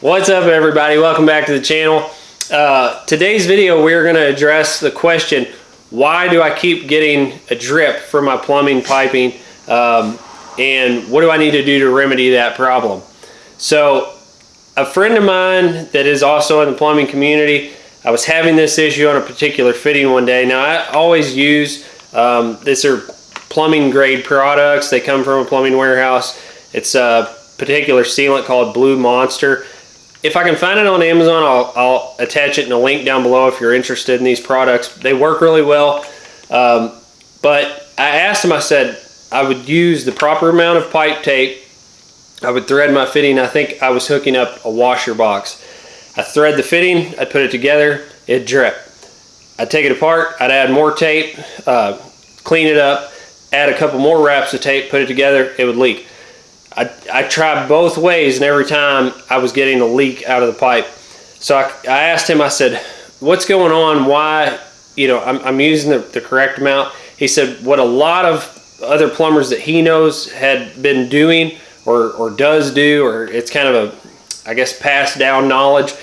What's up everybody? Welcome back to the channel. Uh, today's video we're going to address the question why do I keep getting a drip for my plumbing piping um, and what do I need to do to remedy that problem? So a friend of mine that is also in the plumbing community I was having this issue on a particular fitting one day. Now I always use, um, these are plumbing grade products. They come from a plumbing warehouse. It's a particular sealant called Blue Monster. If I can find it on Amazon, I'll, I'll attach it in a link down below if you're interested in these products. They work really well. Um, but I asked him, I said, I would use the proper amount of pipe tape. I would thread my fitting. I think I was hooking up a washer box. I thread the fitting, I'd put it together, it'd drip. I'd take it apart, I'd add more tape, uh, clean it up, add a couple more wraps of tape, put it together, it would leak. I, I tried both ways and every time I was getting a leak out of the pipe. So I, I asked him, I said, what's going on? Why, you know, I'm, I'm using the, the correct amount. He said what a lot of other plumbers that he knows had been doing or, or does do, or it's kind of a I guess, passed down knowledge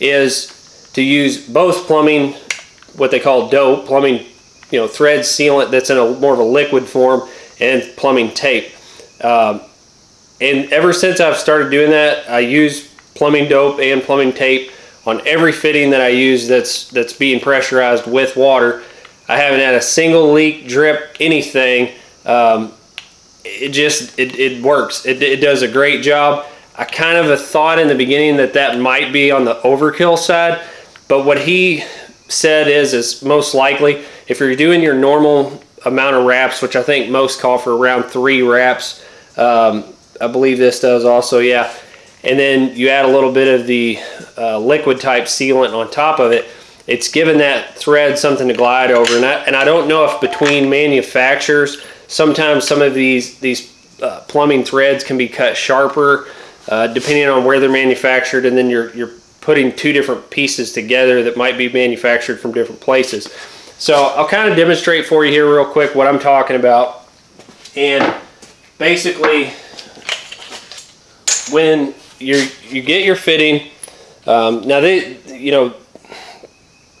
is to use both plumbing, what they call dope, plumbing, you know, thread sealant that's in a more of a liquid form, and plumbing tape. Um, and ever since I've started doing that, I use plumbing dope and plumbing tape on every fitting that I use that's that's being pressurized with water. I haven't had a single leak, drip, anything. Um, it just it, it works. It, it does a great job. I kind of thought in the beginning that that might be on the overkill side, but what he said is, is most likely if you're doing your normal amount of wraps, which I think most call for around three wraps, um, I believe this does also, yeah. And then you add a little bit of the uh, liquid type sealant on top of it. It's given that thread something to glide over. And I, and I don't know if between manufacturers, sometimes some of these, these uh, plumbing threads can be cut sharper uh, depending on where they're manufactured, and then you're, you're putting two different pieces together that might be manufactured from different places. So I'll kind of demonstrate for you here real quick what I'm talking about. And basically, when you you get your fitting, um, now they, you know,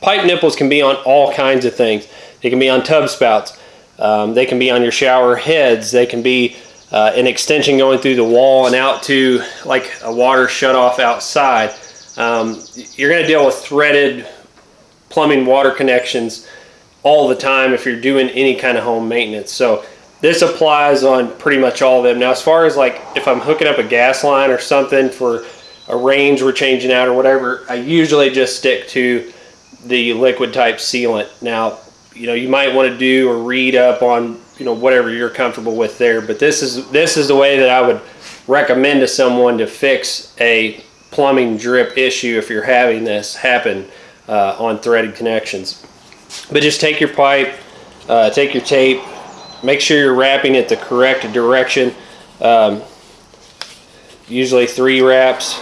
pipe nipples can be on all kinds of things. They can be on tub spouts. Um, they can be on your shower heads. They can be uh, an extension going through the wall and out to like a water shutoff outside. Um, you're going to deal with threaded plumbing water connections all the time if you're doing any kind of home maintenance. So this applies on pretty much all of them. Now, as far as like if I'm hooking up a gas line or something for a range we're changing out or whatever, I usually just stick to the liquid type sealant. Now, you know, you might want to do or read up on you know whatever you're comfortable with there but this is this is the way that I would recommend to someone to fix a plumbing drip issue if you're having this happen uh, on threaded connections but just take your pipe uh, take your tape make sure you're wrapping it the correct direction um, usually three wraps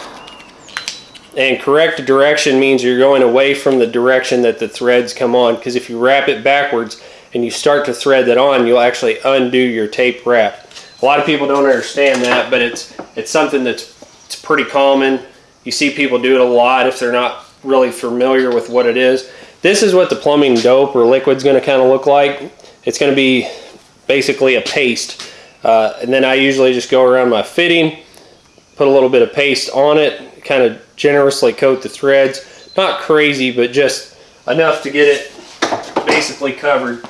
and correct direction means you're going away from the direction that the threads come on because if you wrap it backwards and you start to thread that on, you'll actually undo your tape wrap. A lot of people don't understand that, but it's it's something that's it's pretty common. You see people do it a lot if they're not really familiar with what it is. This is what the plumbing dope or liquid's going to kind of look like. It's going to be basically a paste. Uh, and then I usually just go around my fitting, put a little bit of paste on it, kind of generously coat the threads. Not crazy, but just enough to get it basically covered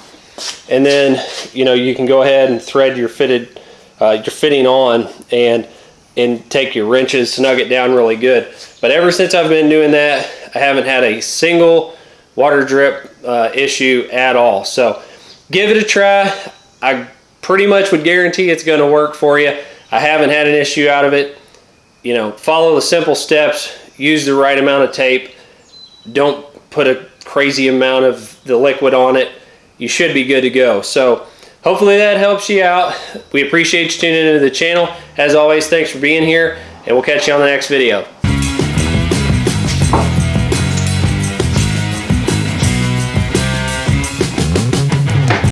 and then you know you can go ahead and thread your fitted uh, your fitting on and and take your wrenches snug it down really good but ever since I've been doing that I haven't had a single water drip uh, issue at all so give it a try I pretty much would guarantee it's going to work for you I haven't had an issue out of it you know follow the simple steps use the right amount of tape don't put a crazy amount of the liquid on it you should be good to go. So hopefully that helps you out. We appreciate you tuning into the channel. As always, thanks for being here, and we'll catch you on the next video.